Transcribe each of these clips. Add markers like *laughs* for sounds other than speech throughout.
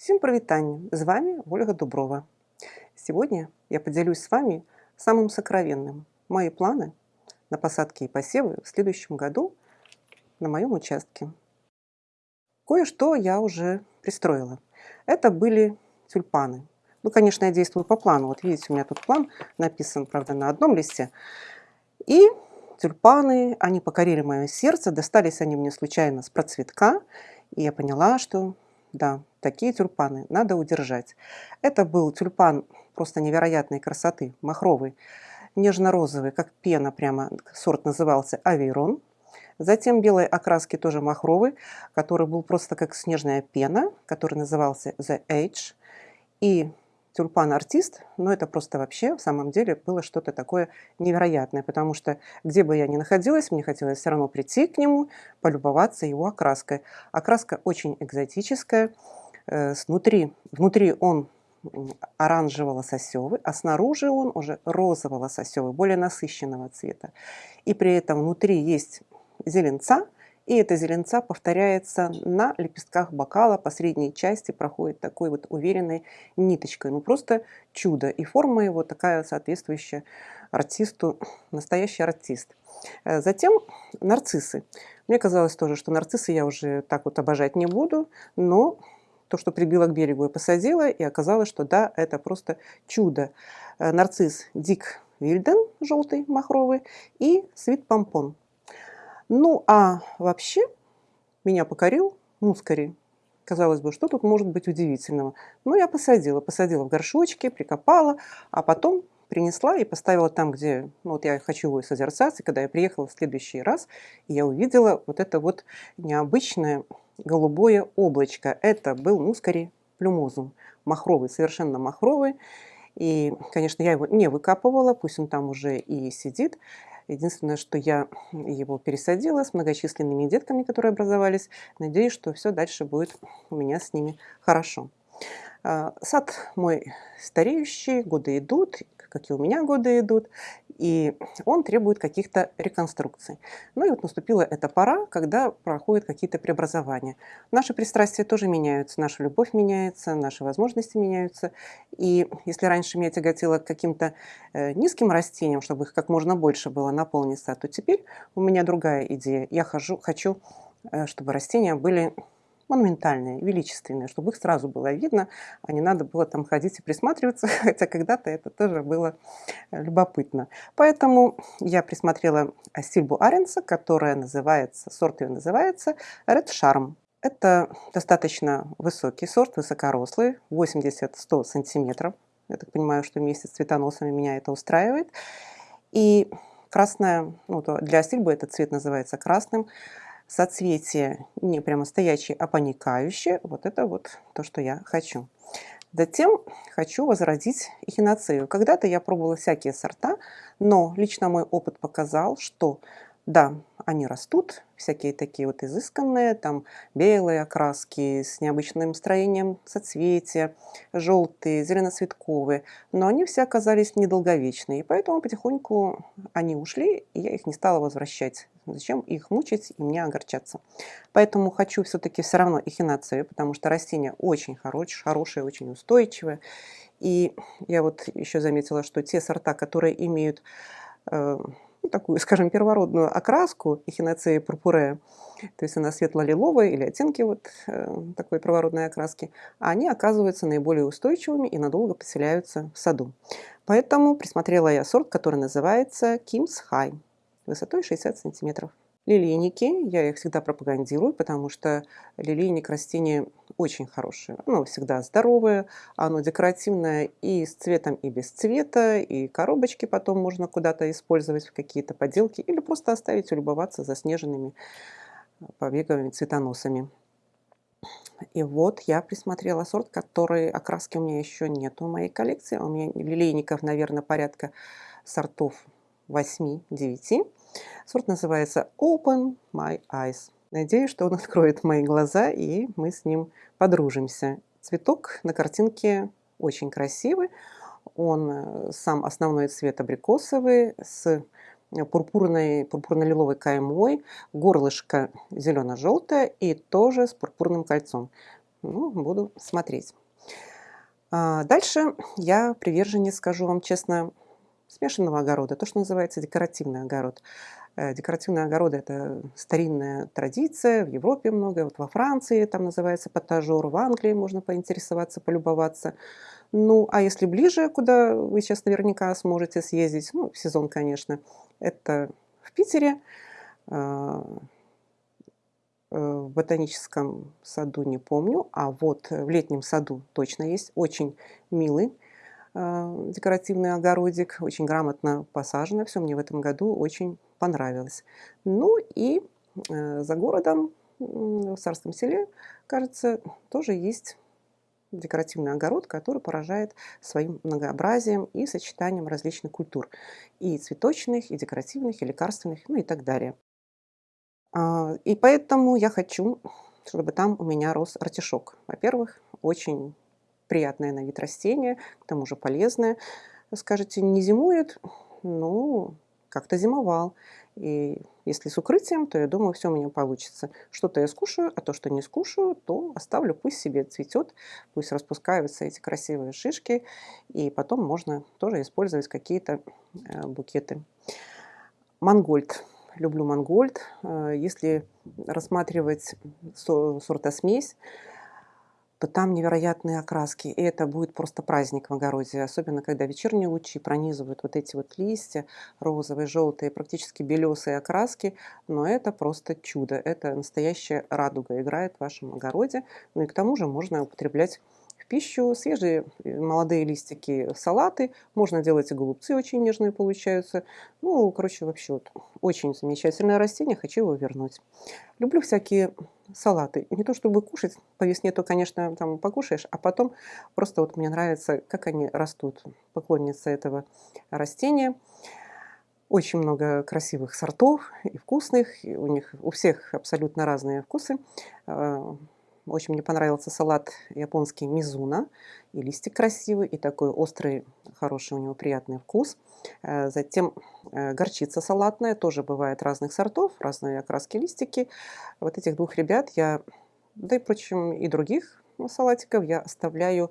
Всем прывітанне! З вами Ольга Дуброва. Сегодня я поделюсь с вами самым сокровенным. Мои планы на посадки и посевы в следующем году на моем участке. Кое-что я уже пристроила. Это были тюльпаны. Ну, конечно, я действую по плану. Вот видите, у меня тут план написан, правда, на одном листе. И тюльпаны, они покорили мое сердце. Достались они мне случайно с процветка. И я поняла, что да, такие тюльпаны надо удержать. Это был тюльпан просто невероятной красоты, махровый, нежно-розовый, как пена прямо, сорт назывался Авейрон. Затем белой окраски тоже махровый, который был просто как снежная пена, который назывался The Age. И тюльпан-артист, но это просто вообще в самом деле было что-то такое невероятное, потому что где бы я ни находилась, мне хотелось все равно прийти к нему, полюбоваться его окраской. Окраска очень экзотическая, э, снутри, внутри он оранжево-лососевый, а снаружи он уже розово-лососевый, более насыщенного цвета. И при этом внутри есть зеленца – и эта зеленца повторяется на лепестках бокала, по средней части проходит такой вот уверенной ниточкой. Ну просто чудо. И форма его такая соответствующая артисту, настоящий артист. Э, затем нарциссы. Мне казалось тоже, что нарциссы я уже так вот обожать не буду, но то, что прибила к берегу, я посадила, и оказалось, что да, это просто чудо. Э, нарцисс Дик Вильден, желтый, махровый, и Свит Помпон. Ну, а вообще меня покорил мускари. Казалось бы, что тут может быть удивительного? Ну, я посадила, посадила в горшочки, прикопала, а потом принесла и поставила там, где ну, вот я хочу его созерцать. И когда я приехала в следующий раз, я увидела вот это вот необычное голубое облачко. Это был мускари плюмозум, махровый, совершенно махровый. И, конечно, я его не выкапывала, пусть он там уже и сидит. Единственное, что я его пересадила с многочисленными детками, которые образовались. Надеюсь, что все дальше будет у меня с ними хорошо. А, сад мой стареющий, годы идут, как и у меня годы идут и он требует каких-то реконструкций. Ну и вот наступила эта пора, когда проходят какие-то преобразования. Наши пристрастия тоже меняются, наша любовь меняется, наши возможности меняются. И если раньше меня тяготило к каким-то э, низким растениям, чтобы их как можно больше было наполниться, то теперь у меня другая идея. Я хожу, хочу, э, чтобы растения были монументальные, величественные, чтобы их сразу было видно, а не надо было там ходить и присматриваться, *laughs* хотя когда-то это тоже было э, любопытно. Поэтому я присмотрела Сильбу Аренса, которая называется, сорт ее называется Red Charm. Это достаточно высокий сорт, высокорослый, 80-100 сантиметров. Я так понимаю, что вместе с цветоносами меня это устраивает. И красная, ну, для сильбы этот цвет называется красным соцветие не прямо стоячее, а паникающее. Вот это вот то, что я хочу. Затем хочу возродить эхиноцею. Когда-то я пробовала всякие сорта, но лично мой опыт показал, что да, они растут, всякие такие вот изысканные, там белые окраски с необычным строением соцветия, желтые, зеленоцветковые, но они все оказались недолговечные, и поэтому потихоньку они ушли, и я их не стала возвращать. Зачем их мучить и мне огорчаться? Поэтому хочу все-таки все равно эхинацию, потому что растение очень хорошее, хорошее, очень устойчивое. И я вот еще заметила, что те сорта, которые имеют э, ну, такую, *laughs* скажем, первородную окраску эхиноцея пурпурея, то есть она светло-лиловая или оттенки вот э, такой первородной окраски, они оказываются наиболее устойчивыми и надолго поселяются в саду. Поэтому присмотрела я сорт, который называется Kim's High, высотой 60 сантиметров. Лилейники, я их всегда пропагандирую, потому что лилейник растение очень хорошее. Оно всегда здоровое, оно декоративное и с цветом, и без цвета, и коробочки потом можно куда-то использовать в какие-то поделки или просто оставить улюбоваться заснеженными побеговыми цветоносами. И вот я присмотрела сорт, который окраски у меня еще нет в моей коллекции. У меня лилейников, наверное, порядка сортов 8-9. Сорт называется Open My Eyes. Надеюсь, что он *laughs* откроет мои глаза, и мы с ним подружимся. Цветок на картинке очень красивый. Он э, сам основной цвет абрикосовый с пурпурной, пурпурно-лиловой каймой, горлышко зелено-желтое и тоже с пурпурным кольцом. Ну, буду смотреть. А, дальше я приверженец, скажу вам честно, смешанного огорода, то, что называется декоративный огород. Э, декоративные огороды– это старинная традиция, в Европе много, вот во Франции там называется потажер, в Англии можно поинтересоваться, полюбоваться. Ну, а если ближе, куда вы сейчас наверняка сможете съездить, ну, в сезон, конечно, это в Питере, а, э, в ботаническом саду не помню, а вот в летнем саду точно есть очень милый декоративный огородик, очень грамотно посажено все, мне в этом году очень понравилось. Ну и э, за городом, в Царском селе, кажется, тоже есть декоративный огород, который поражает своим многообразием и сочетанием различных культур. И цветочных, и декоративных, и лекарственных, ну и так далее. А, и поэтому я хочу, чтобы там у меня рос артишок. Во-первых, очень приятное на вид растение, к тому же полезное. Скажете, не зимует? Ну, как-то зимовал. И если с укрытием, то я думаю, все у меня получится. Что-то я скушаю, а то, что не скушаю, то оставлю, пусть себе цветет, пусть распускаются эти красивые шишки, и потом можно тоже использовать какие-то э, букеты. Мангольд. Люблю мангольд. Э, если рассматривать сортосмесь, то там невероятные окраски. И это будет просто праздник в огороде, особенно когда вечерние лучи пронизывают вот эти вот листья, розовые, желтые, практически белесые окраски. Но это просто чудо. Это настоящая радуга играет в вашем огороде. Ну и к тому же можно употреблять пищу, свежие э, молодые листики салаты, можно делать и голубцы очень нежные получаются. Ну, короче, вообще вот очень замечательное растение, хочу его вернуть. Люблю всякие салаты. Не то чтобы кушать, по весне то, конечно, там покушаешь, а потом просто вот мне нравится, как они растут. Поклонница этого растения. Очень много красивых сортов и вкусных. И у них у всех абсолютно разные вкусы. Очень мне понравился салат японский мизуна. И листик красивый, и такой острый, хороший у него приятный вкус. Э, затем э, горчица салатная, тоже бывает разных сортов, разные окраски листики. Вот этих двух ребят я, да и, впрочем, и других салатиков я оставляю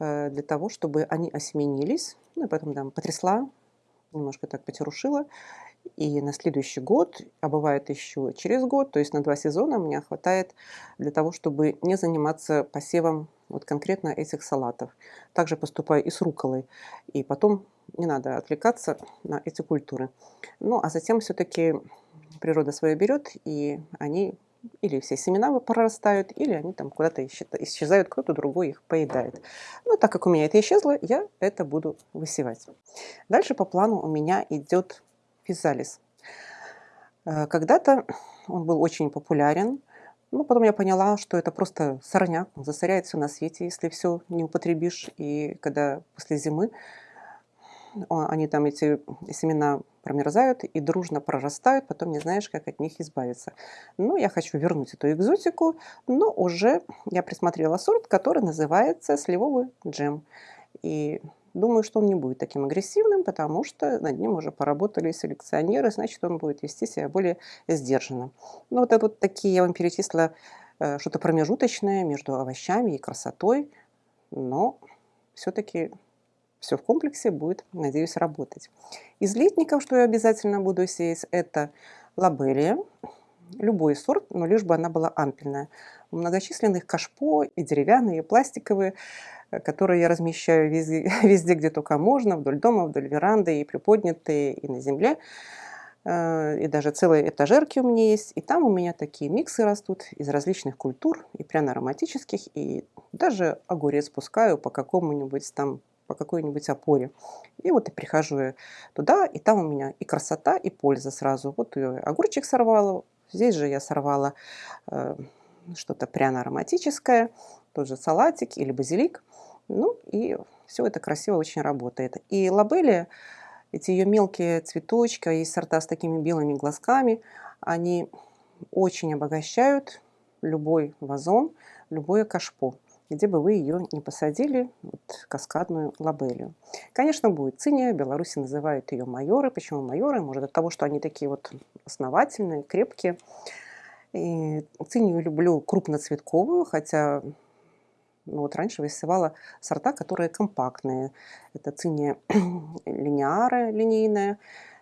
э, для того, чтобы они осеменились. Ну и потом там потрясла, немножко так потерушила. И на следующий год, а бывает еще через год, то есть на два сезона мне хватает для того, чтобы не заниматься посевом вот конкретно этих салатов. Также поступаю и с руколой. И потом не надо отвлекаться на эти культуры. Ну, а затем все-таки природа свое берет, и они или все семена прорастают, или они там куда-то исчезают, кто-то другой их поедает. Но так как у меня это исчезло, я это буду высевать. Дальше по плану у меня идет физалис. Э, когда-то он был очень популярен, но потом я поняла, что это просто сорняк, засоряет все на свете, если все не употребишь. И когда после зимы они там, эти семена промерзают и дружно прорастают, потом не знаешь, как от них избавиться. Но я хочу вернуть эту экзотику, но уже я присмотрела сорт, который называется сливовый джем. И Думаю, что он не будет таким агрессивным, потому что над ним уже поработали селекционеры, значит, он будет вести себя более сдержанно. Ну, вот вот такие я вам перечислила э, что-то промежуточное между овощами и красотой, но все-таки все в комплексе будет, надеюсь, работать. Из летников, что я обязательно буду сеять, это лабелия, любой сорт, но лишь бы она была ампельная. У многочисленных кашпо и деревянные, и пластиковые – которые я размещаю везде, *laughs* везде, где только можно, вдоль дома, вдоль веранды, и приподнятые, и на земле. Э, и даже целые этажерки у меня есть. И там у меня такие миксы растут из различных культур, и пряно-ароматических, и даже огурец пускаю по какому-нибудь там по какой-нибудь опоре. И вот и прихожу туда, и там у меня и красота, и польза сразу. Вот я огурчик сорвала, здесь же я сорвала э, что-то пряно-ароматическое, тот же салатик или базилик. Ну и все это красиво очень работает. И лабелия, эти ее мелкие цветочки, и сорта с такими белыми глазками, они очень обогащают любой вазон, любое кашпо, где бы вы ее не посадили, вот, каскадную лабелию. Конечно, будет циния, Беларуси называют ее майоры. Почему майоры? Может, от того, что они такие вот основательные, крепкие. И цинию люблю крупноцветковую, хотя вот раньше высевала сорта, которые компактные. Это циния *clears throat* линеара линейная,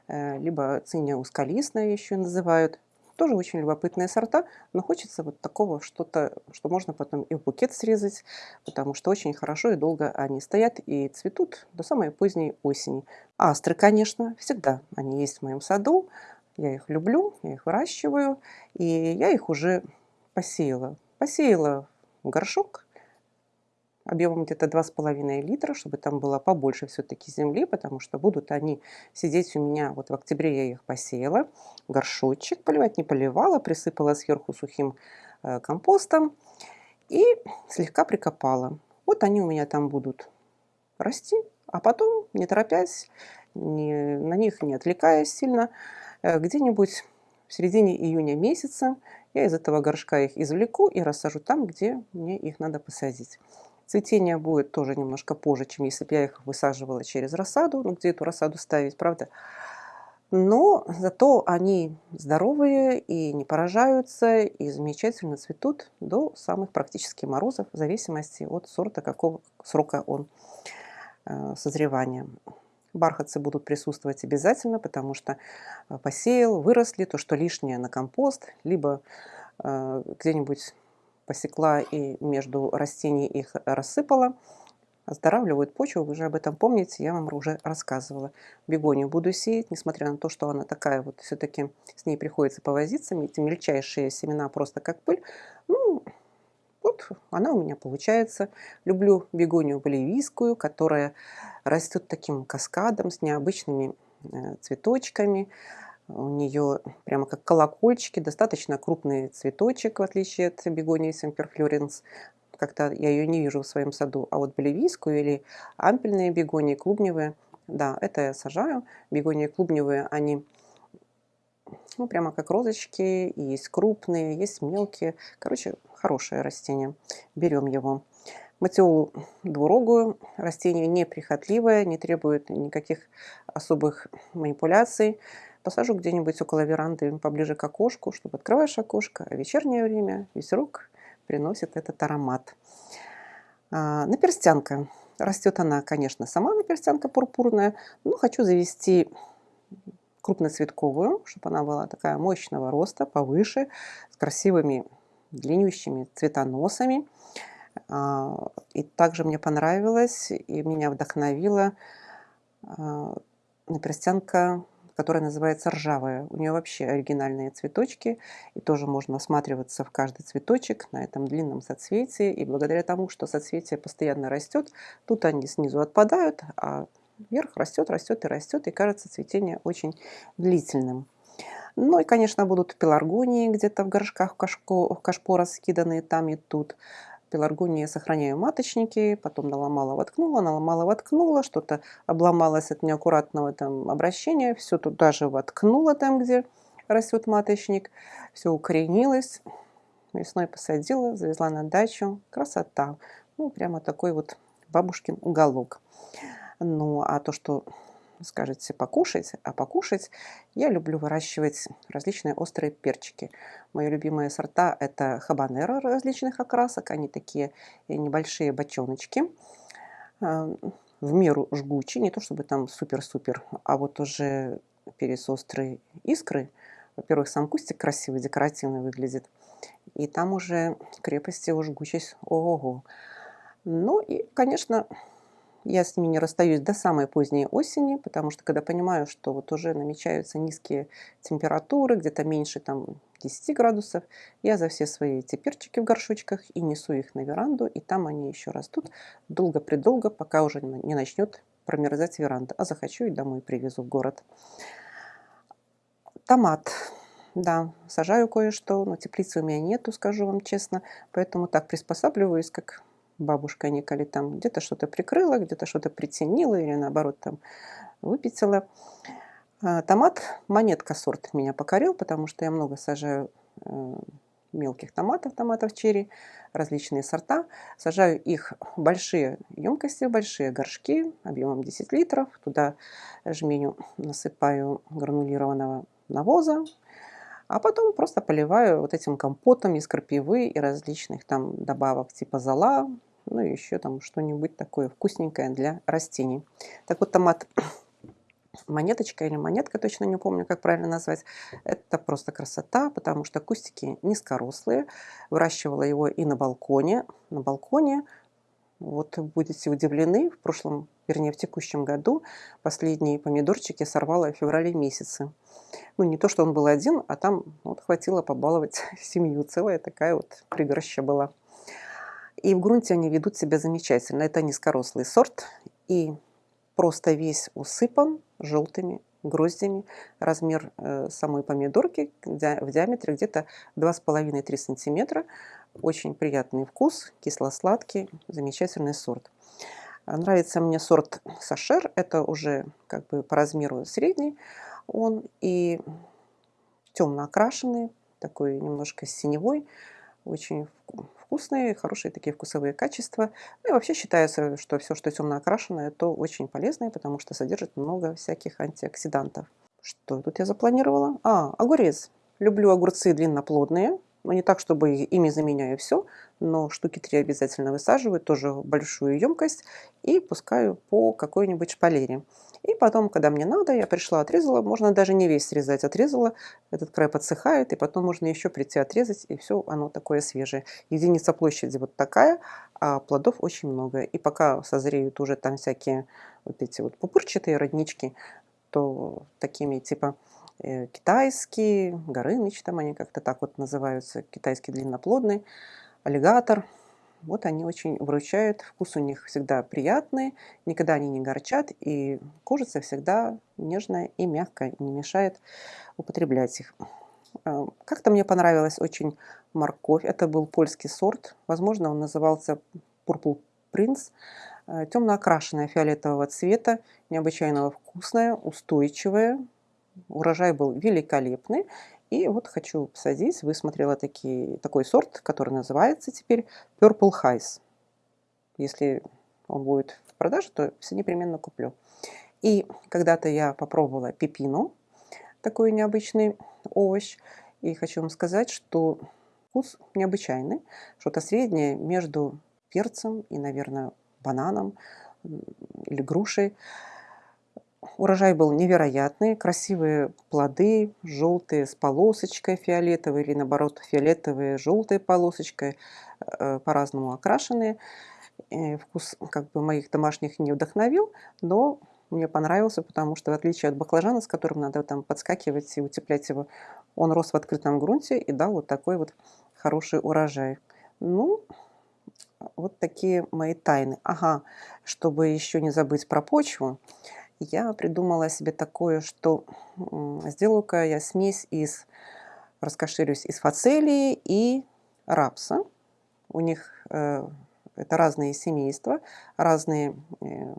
э, либо циния узколистная еще называют. Тоже очень любопытные сорта, но хочется вот такого что-то, что можно потом и в букет срезать, потому что очень хорошо и долго они стоят и цветут до самой поздней осени. Астры, конечно, всегда они есть в моем саду. Я их люблю, я их выращиваю, и я их уже посеяла. Посеяла в горшок объемом где-то 2,5 литра, чтобы там было побольше все-таки земли, потому что будут они сидеть у меня, вот в октябре я их посеяла, горшочек поливать не поливала, присыпала сверху сухим э, компостом и слегка прикопала. Вот они у меня там будут расти, а потом, не торопясь, не, на них не отвлекаясь сильно, э, где-нибудь в середине июня месяца я из этого горшка их извлеку и рассажу там, где мне их надо посадить. Цветение будет тоже немножко позже, чем если бы я их высаживала через рассаду. Ну, где эту рассаду ставить, правда? Но зато они здоровые и не поражаются, и замечательно цветут до самых практически морозов, в зависимости от сорта, какого срока он э, созревания. Бархатцы будут присутствовать обязательно, потому что э, посеял, выросли, то, что лишнее на компост, либо э, где-нибудь посекла и между растений их рассыпала. Оздоравливают почву, вы же об этом помните, я вам уже рассказывала. Бегонию буду сеять, несмотря на то, что она такая вот, все-таки с ней приходится повозиться, эти мельчайшие семена просто как пыль. Ну, вот она у меня получается. Люблю бегонию боливийскую, которая растет таким каскадом с необычными э, цветочками. У нее прямо как колокольчики, достаточно крупный цветочек, в отличие от бегонии семперфлоренс. Как-то я ее не вижу в своем саду. А вот боливийскую или ампельные бегонии, клубневые, да, это я сажаю. Бегонии клубневые, они ну, прямо как розочки. Есть крупные, есть мелкие. Короче, хорошее растение. Берем его. Матиолу двурогую. Растение неприхотливое, не требует никаких особых манипуляций посажу где-нибудь около веранды, поближе к окошку, чтобы открываешь окошко, а вечернее время ветерок приносит этот аромат. А, наперстянка. Растет она, конечно, сама наперстянка пурпурная, но хочу завести крупноцветковую, чтобы она была такая мощного роста, повыше, с красивыми длиннющими цветоносами. А, и также мне понравилось и меня вдохновила а, наперстянка которая называется ржавая. У нее вообще оригинальные цветочки, и тоже можно осматриваться в каждый цветочек на этом длинном соцветии. И благодаря тому, что соцветие постоянно растет, тут они снизу отпадают, а вверх растет, растет и растет, и кажется цветение очень длительным. Ну и, конечно, будут пеларгонии где-то в горшках в кашпо, в кашпо раскиданные там и тут пеларгонии сохраняю маточники, потом наломала, воткнула, наломала, воткнула, что-то обломалось от неаккуратного там обращения, все туда же воткнула там, где растет маточник, все укоренилось, весной посадила, завезла на дачу, красота, ну прямо такой вот бабушкин уголок. Ну а то, что скажете покушать, а покушать я люблю выращивать различные острые перчики. Мои любимые сорта это хабанеро различных окрасок, они такие небольшие бочоночки, а, в меру жгучие, не то чтобы там супер-супер, а вот уже перец острые искры. Во-первых, сам кустик красивый, декоративный выглядит, и там уже крепость его жгучесть ого-го. Ну и, конечно, я с ними не расстаюсь до самой поздней осени, потому что когда понимаю, что вот уже намечаются низкие температуры, где-то меньше там 10 градусов, я за все свои эти перчики в горшочках и несу их на веранду, и там они еще растут долго-предолго, пока уже не начнет промерзать веранда. А захочу и домой привезу в город. Томат. Да, сажаю кое-что, но теплицы у меня нету, скажу вам честно, поэтому так приспосабливаюсь, как бабушка Николи там где-то что-то прикрыла, где-то что-то притенила или наоборот там выпятила. А, томат, монетка сорт меня покорил, потому что я много сажаю э, мелких томатов, томатов черри, различные сорта. Сажаю их в большие емкости, большие горшки объемом 10 литров. Туда жменю насыпаю гранулированного навоза, а потом просто поливаю вот этим компотом из крапивы и различных там добавок типа зола, ну и еще там что-нибудь такое вкусненькое для растений. Так вот, томат *clears throat* монеточка или монетка, точно не помню, как правильно назвать. Это просто красота, потому что кустики низкорослые. Выращивала его и на балконе. На балконе, вот будете удивлены, в прошлом, вернее в текущем году последние помидорчики сорвала в феврале месяце. Ну, не то, что он был один, а там вот хватило побаловать *laughs* семью. Целая такая вот пригорща была. И в грунте они ведут себя замечательно. Это низкорослый сорт. И просто весь усыпан желтыми гроздями. Размер э, самой помидорки в диаметре где-то 2,5-3 сантиметра. Очень приятный вкус, кисло-сладкий, замечательный сорт. Нравится мне сорт Сашер, это уже как бы по размеру средний он и темно окрашенный, такой немножко синевой, очень вкусные, хорошие такие вкусовые качества. Ну и вообще считается, что все, что темно окрашенное, то очень полезное, потому что содержит много всяких антиоксидантов. Что тут я запланировала? А, огурец. Люблю огурцы длинноплодные, но не так, чтобы ими заменяю все, но штуки три обязательно высаживаю, тоже большую емкость и пускаю по какой-нибудь шпалере. И потом, когда мне надо, я пришла, отрезала. Можно даже не весь срезать, отрезала. Этот край подсыхает, и потом можно еще прийти отрезать, и все оно такое свежее. Единица площади вот такая, а плодов очень много. И пока созреют уже там всякие вот эти вот пупырчатые роднички, то такими типа э, китайские, горыныч там они как-то так вот называются, китайский длинноплодный, аллигатор – вот они очень выручают, вкус у них всегда приятный, никогда они не горчат, и кожица всегда нежная и мягкая, не мешает употреблять их. А, как-то мне понравилась очень морковь, это был польский сорт, возможно, он назывался Purple Prince, а, темно окрашенная фиолетового цвета, необычайного вкусная, устойчивая, урожай был великолепный, и вот хочу посадить, высмотрела такие, такой сорт, который называется теперь Purple Highs. Если он будет в продаже, то все непременно куплю. И когда-то я попробовала пепину, такой необычный овощ. И хочу вам сказать, что вкус необычайный, что-то среднее между перцем и, наверное, бананом или грушей. Урожай был невероятный, красивые плоды, желтые с полосочкой фиолетовой или наоборот фиолетовые желтой полосочкой, э, по-разному окрашенные. Вкус как бы моих домашних не вдохновил, но мне понравился, потому что в отличие от баклажана, с которым надо там подскакивать и утеплять его, он рос в открытом грунте и дал вот такой вот хороший урожай. Ну, вот такие мои тайны. Ага, чтобы еще не забыть про почву, я придумала себе такое, что сделаю-ка я смесь из, раскошелюсь, из фацелии и рапса. У них э, это разные семейства, разные э,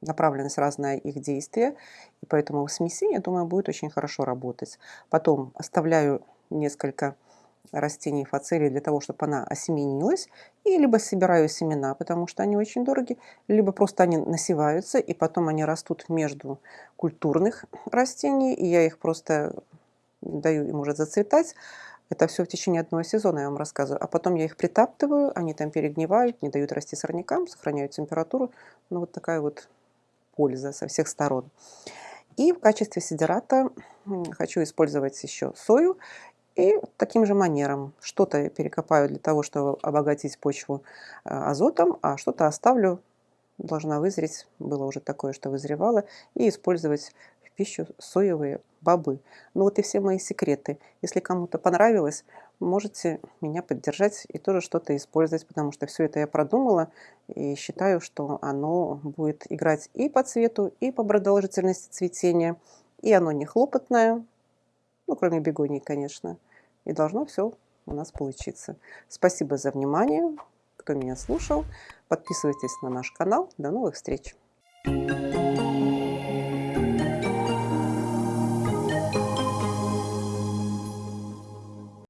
направленность, разное их действие, и поэтому в смеси, я думаю, будет очень хорошо работать. Потом оставляю несколько растений фацелии для того, чтобы она осеменилась, и либо собираю семена, потому что они очень дороги, либо просто они насеваются, и потом они растут между культурных растений, и я их просто даю им уже зацветать. Это все в течение одного сезона, я вам рассказываю. А потом я их притаптываю, они там перегнивают, не дают расти сорнякам, сохраняют температуру. Ну, вот такая вот польза со всех сторон. И в качестве сидерата хочу использовать еще сою. И таким же манером. Что-то перекопаю для того, чтобы обогатить почву э, азотом, а что-то оставлю, должна вызреть, было уже такое, что вызревало, и использовать в пищу соевые бобы. Ну вот и все мои секреты. Если кому-то понравилось, можете меня поддержать и тоже что-то использовать, потому что все это я продумала. И считаю, что оно будет играть и по цвету, и по продолжительности цветения, и оно не хлопотное, ну, кроме бегоний, конечно. И должно все у нас получиться. Спасибо за внимание, кто меня слушал. Подписывайтесь на наш канал. До новых встреч! Thank you.